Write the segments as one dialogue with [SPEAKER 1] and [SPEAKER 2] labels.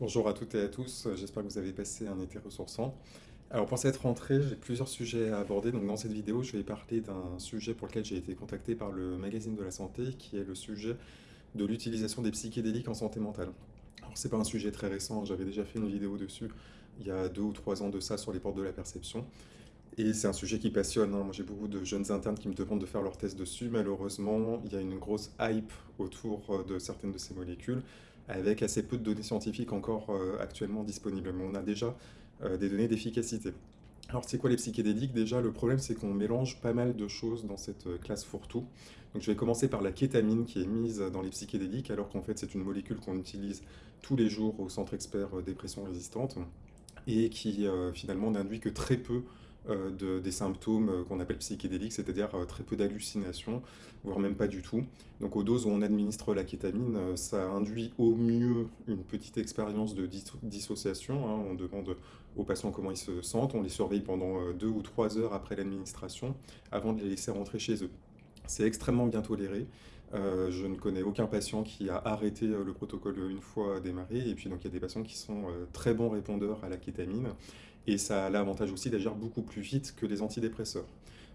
[SPEAKER 1] Bonjour à toutes et à tous, j'espère que vous avez passé un été ressourçant. Alors pour cette rentrée, j'ai plusieurs sujets à aborder. Donc dans cette vidéo, je vais parler d'un sujet pour lequel j'ai été contacté par le magazine de la santé, qui est le sujet de l'utilisation des psychédéliques en santé mentale. Alors c'est pas un sujet très récent, j'avais déjà fait une vidéo dessus il y a deux ou trois ans de ça sur les portes de la perception. Et c'est un sujet qui passionne. hein. Moi, j'ai beaucoup de jeunes internes qui me demandent de faire leur test dessus. Malheureusement, il y a une grosse hype autour euh, de certaines de ces molécules, avec assez peu de données scientifiques encore euh, actuellement disponibles. Mais on a déjà euh, des données d'efficacité. Alors, c'est quoi les psychédéliques? Déjà, le problème, c'est qu'on mélange pas mal de choses dans cette euh, classe fourre-tout. Donc, je vais commencer par la kétamine qui est mise dans les psychédéliques, alors qu'en fait, c'est une molécule qu'on utilise tous les jours au centre expert dépression résistante et qui finalement n'induit que très peu de- des symptômes euh, qu'on appelle psychédéliques, c'est-à-dire euh, très peu d'hallucinations, voire même pas du tout. Donc aux doses où on administre la kétamine, euh, ça induit au mieux une petite expérience de dis- dissociation. hein. On demande aux patients comment ils se sentent, on les surveille pendant euh, deux ou trois heures après l'administration, avant de les laisser rentrer chez eux. C'est extrêmement bien toléré. Euh, je ne connais aucun patient qui a arrêté euh, le protocole une fois démarré. Et puis, donc, il y a des patients qui sont euh, très bons répondeurs à la kétamine. Et ça a l'avantage aussi d'agir beaucoup plus vite que les antidépresseurs.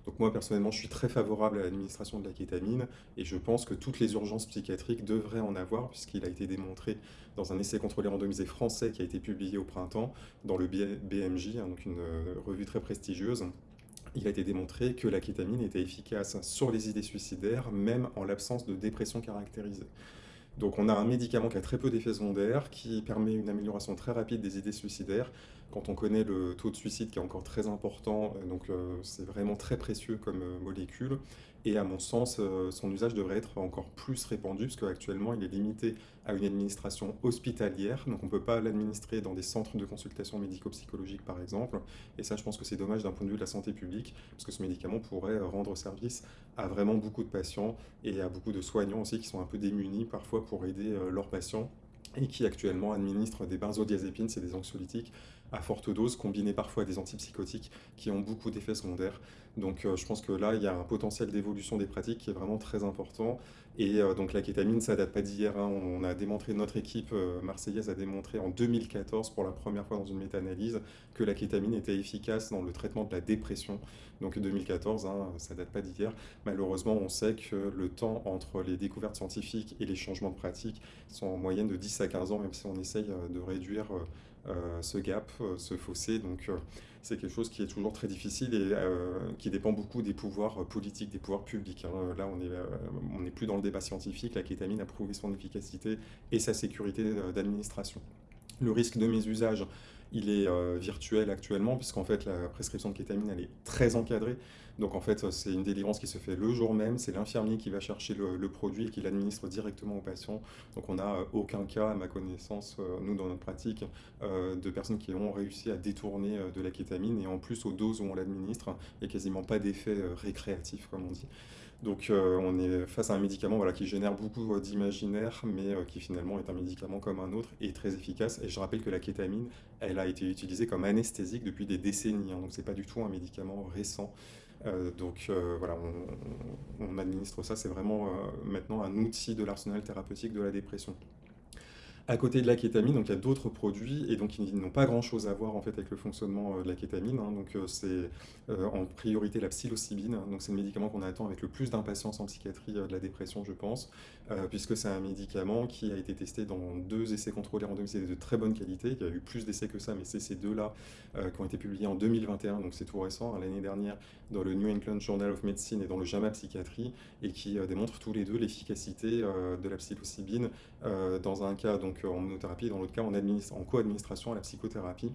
[SPEAKER 1] Donc moi, personnellement, je suis très favorable à l'administration de la kétamine et je pense que toutes les urgences psychiatriques devraient en avoir puisqu'il a été démontré dans un essai contrôlé randomisé français qui a été publié au printemps dans le BMJ, hein, donc une revue très prestigieuse, il a été démontré que la kétamine était efficace sur les idées suicidaires, même en l'absence de dépression caractérisée. Donc on a un médicament qui a très peu d'effets secondaires, qui permet une amélioration très rapide des idées suicidaires. Quand on connaît le taux de suicide qui est encore très important, euh, donc euh, c'est vraiment très précieux comme euh, molécule. Et à mon sens, son usage devrait être encore plus répandu, parce qu'actuellement il est limité à une administration hospitalière, donc on ne peut pas l'administrer dans des centres de consultation médico-psychologique par exemple. Et ça, je pense que c'est dommage d'un point de vue de la santé publique, parce que ce médicament pourrait rendre service à vraiment beaucoup de patients et à beaucoup de soignants aussi qui sont un peu démunis parfois pour aider leurs patients et qui actuellement administrent des benzodiazépines, c'est des anxiolytiques à forte dose, combinés parfois à des antipsychotiques qui ont beaucoup d'effets secondaires. Donc euh, je pense que là, il y a un potentiel d'évolution des pratiques qui est vraiment très important. Et euh, donc la kétamine, ça date pas d'hier. hein. On a démontré, notre équipe euh, marseillaise a démontré en 2014 pour la première fois dans une méta-analyse que la kétamine était efficace dans le traitement de la dépression. Donc 2014, hein, ça date pas d'hier. Malheureusement, on sait que le temps entre les découvertes scientifiques et les changements de pratique sont en moyenne de 10 à 15 ans, même si on essaye de réduire ce gap, euh, ce fossé. Donc euh, c'est quelque chose qui est toujours très difficile et euh, qui dépend beaucoup des pouvoirs euh, politiques, des pouvoirs publics. hein. Là, on n'est euh, on plus dans le débat scientifique. La kétamine a prouvé son efficacité et sa sécurité euh, d'administration. Le risque de mésusage, il est euh, virtuel actuellement, puisqu'en fait la prescription de kétamine, elle est très encadrée. Donc en fait, c'est une délivrance qui se fait le jour même, c'est l'infirmier qui va chercher le, le produit et qui l'administre directement au patient. Donc on n'a euh, aucun cas, à ma connaissance, euh, nous dans notre pratique, euh, de personnes qui ont réussi à détourner euh, de la kétamine. Et en plus, aux doses où on l'administre, il n'y a quasiment pas d'effet euh, récréatif, comme on dit. Donc euh, on est face à un médicament voilà, qui génère beaucoup euh, d'imaginaire, mais euh, qui finalement est un médicament comme un autre et très efficace. Et je rappelle que la kétamine, elle a été utilisée comme anesthésique depuis des décennies, hein, donc c'est pas du tout un médicament récent. Donc voilà, on, administre ça, c'est vraiment maintenant un outil de l'arsenal thérapeutique de la dépression. À côté de la kétamine, donc il y a d'autres produits et donc ils n'ont pas grand-chose à voir en fait avec le fonctionnement euh, de la kétamine. hein. Donc euh, c'est euh, en priorité la psilocybine. Donc c'est le médicament qu'on attend avec le plus d'impatience en psychiatrie de la dépression, je pense, puisque c'est un médicament qui a été testé dans deux essais contrôlés randomisés de très bonne qualité. Il y a eu plus d'essais que ça, mais c'est ces deux-là qui ont été publiés en 2021, donc c'est tout récent, hein, l'année dernière, dans le New England Journal of Medicine et dans le JAMA Psychiatrie, et qui démontrent tous les deux l'efficacité de la psilocybine dans un cas donc en monothérapie, dans l'autre cas en, administ- en co-administration à la psychothérapie.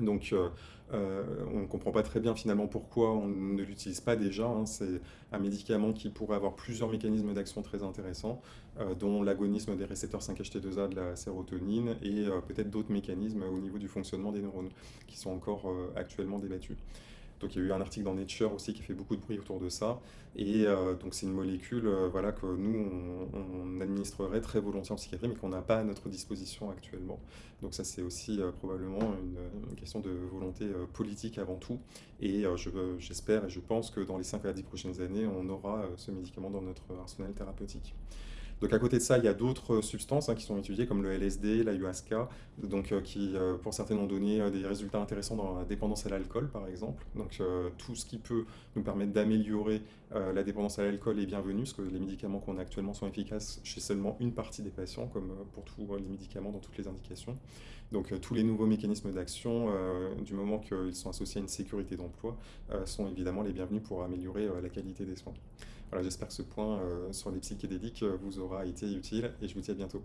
[SPEAKER 1] Donc euh, euh, on ne comprend pas très bien finalement pourquoi on ne l'utilise pas déjà. hein. C'est un médicament qui pourrait avoir plusieurs mécanismes d'action très intéressants, euh, dont l'agonisme des récepteurs 5-HT2A de la sérotonine et euh, peut-être d'autres mécanismes au niveau du fonctionnement des neurones qui sont encore euh, actuellement débattus. Donc il y a eu un article dans Nature aussi qui fait beaucoup de bruit autour de ça. Et euh, donc c'est une molécule euh, voilà, que nous, on, administrerait très volontiers en psychiatrie, mais qu'on n'a pas à notre disposition actuellement. Donc ça c'est aussi euh, probablement une, question de volonté politique avant tout. Et euh, je, j'espère et je pense que dans les 5 à 10 prochaines années, on aura ce médicament dans notre arsenal thérapeutique. Donc à côté de ça, il y a d'autres substances hein, qui sont étudiées comme le LSD, l'ayahuasca, donc qui pour certaines ont donné des résultats intéressants dans la dépendance à l'alcool par exemple. Donc tout ce qui peut nous permettre d'améliorer la dépendance à l'alcool est bienvenu, parce que les médicaments qu'on a actuellement sont efficaces chez seulement une partie des patients, comme pour tous les médicaments dans toutes les indications. Donc tous les nouveaux mécanismes d'action, du moment qu'ils sont associés à une sécurité d'emploi, sont évidemment les bienvenus pour améliorer la qualité des soins. Voilà, j'espère que ce point sur les psychédéliques vous aura été utile et je vous dis à bientôt.